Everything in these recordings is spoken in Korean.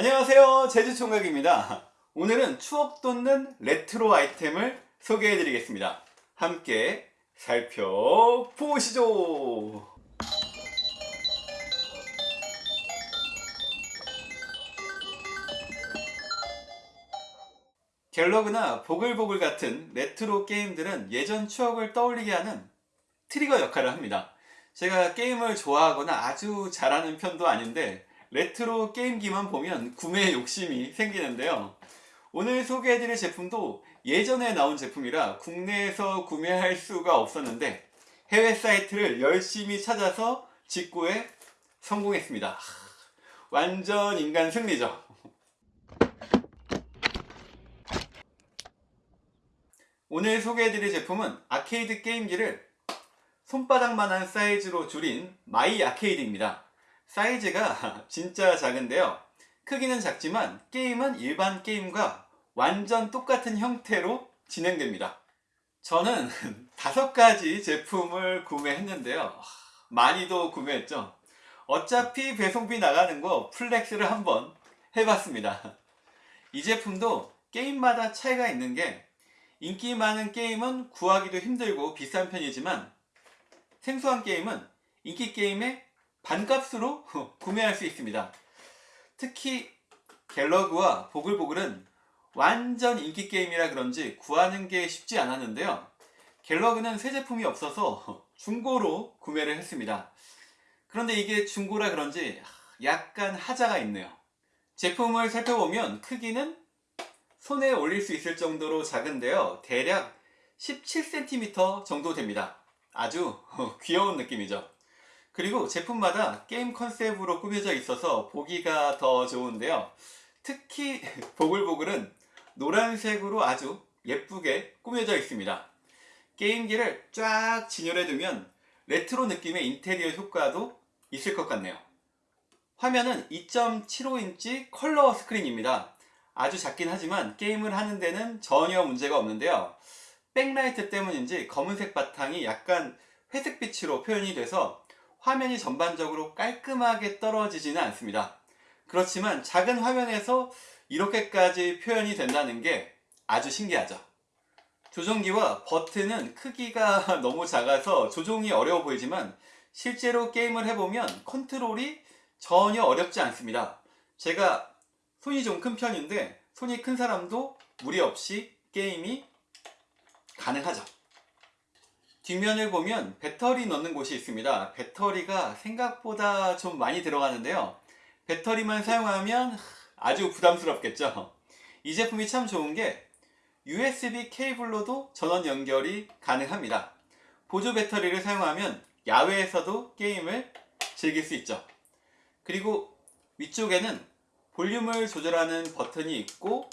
안녕하세요. 제주총각입니다. 오늘은 추억 돋는 레트로 아이템을 소개해 드리겠습니다. 함께 살펴보시죠. 갤러그나 보글보글 같은 레트로 게임들은 예전 추억을 떠올리게 하는 트리거 역할을 합니다. 제가 게임을 좋아하거나 아주 잘하는 편도 아닌데 레트로 게임기만 보면 구매 욕심이 생기는데요. 오늘 소개해드릴 제품도 예전에 나온 제품이라 국내에서 구매할 수가 없었는데 해외 사이트를 열심히 찾아서 직구에 성공했습니다. 완전 인간 승리죠. 오늘 소개해드릴 제품은 아케이드 게임기를 손바닥만한 사이즈로 줄인 My Arcade입니다 사이즈가 진짜 작은데요. 크기는 작지만 게임은 일반 게임과 완전 똑같은 형태로 진행됩니다. 저는 다섯 가지 제품을 구매했는데요. 많이도 구매했죠. 어차피 배송비 나가는 거 flex를 한번 해봤습니다. 이 제품도 게임마다 차이가 있는 게 인기 많은 게임은 구하기도 힘들고 비싼 편이지만 생소한 게임은 인기 게임의 반값으로 구매할 수 있습니다. 특히 갤러그와 보글보글은 완전 인기 게임이라 그런지 구하는 게 쉽지 않았는데요. 갤러그는 새 제품이 없어서 중고로 구매를 했습니다. 그런데 이게 중고라 그런지 약간 하자가 있네요. 제품을 살펴보면 크기는 손에 올릴 수 있을 정도로 작은데요. 대략 17cm 정도 됩니다. 아주 귀여운 느낌이죠. 그리고 제품마다 게임 컨셉으로 꾸며져 있어서 보기가 더 좋은데요. 특히 보글보글은 노란색으로 아주 예쁘게 꾸며져 있습니다. 게임기를 쫙 진열해 두면 레트로 느낌의 인테리어 효과도 있을 것 같네요. 화면은 2.75인치 컬러 스크린입니다. 아주 작긴 하지만 게임을 하는 데는 전혀 문제가 없는데요. 백라이트 때문인지 검은색 바탕이 약간 회색빛으로 표현이 돼서 화면이 전반적으로 깔끔하게 떨어지지는 않습니다. 그렇지만 작은 화면에서 이렇게까지 표현이 된다는 게 아주 신기하죠. 조종기와 버튼은 크기가 너무 작아서 조종이 어려워 보이지만 실제로 게임을 해보면 컨트롤이 전혀 어렵지 않습니다. 제가 손이 좀 큰 편인데 손이 큰 사람도 무리 없이 게임이 가능하죠. 뒷면을 보면 배터리 넣는 곳이 있습니다. 배터리가 생각보다 좀 많이 들어가는데요. 배터리만 사용하면 아주 부담스럽겠죠. 이 제품이 참 좋은 게 USB 케이블로도 전원 연결이 가능합니다. 보조 배터리를 사용하면 야외에서도 게임을 즐길 수 있죠. 그리고 위쪽에는 볼륨을 조절하는 버튼이 있고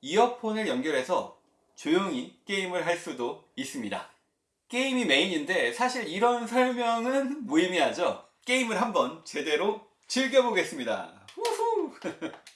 이어폰을 연결해서 조용히 게임을 할 수도 있습니다. 게임이 메인인데 사실 이런 설명은 무의미하죠. 게임을 한번 제대로 즐겨보겠습니다. 우후!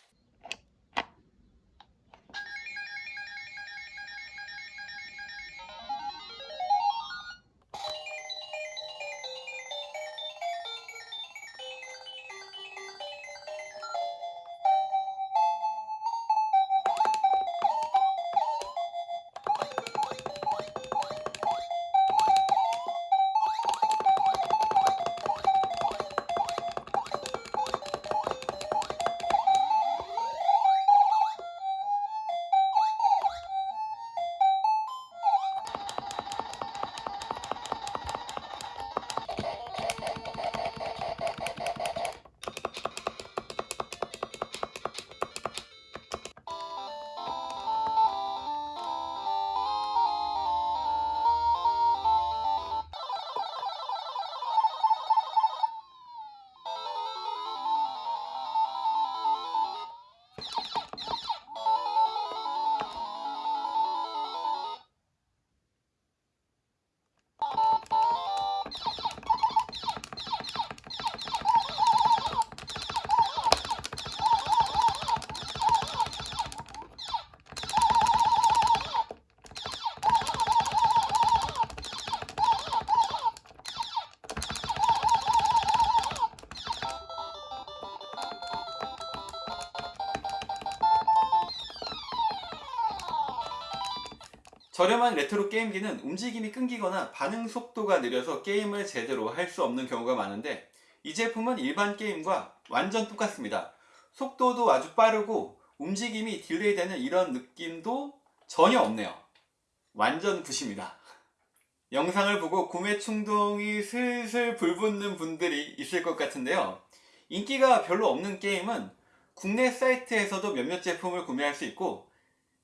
저렴한 레트로 게임기는 움직임이 끊기거나 반응 속도가 느려서 게임을 제대로 할 수 없는 경우가 많은데 이 제품은 일반 게임과 완전 똑같습니다. 속도도 아주 빠르고 움직임이 delay 되는 이런 느낌도 전혀 없네요. 완전 good입니다. 영상을 보고 구매 충동이 슬슬 불붙는 분들이 있을 것 같은데요. 인기가 별로 없는 게임은 국내 사이트에서도 몇몇 제품을 구매할 수 있고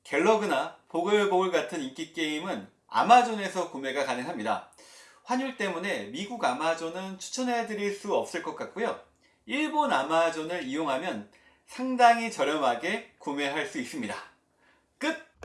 갤러그나 보글보글 같은 인기 게임은 아마존에서 구매가 가능합니다. 환율 때문에 미국 아마존은 추천해 드릴 수 없을 것 같고요. 일본 아마존을 이용하면 상당히 저렴하게 구매할 수 있습니다. 끝!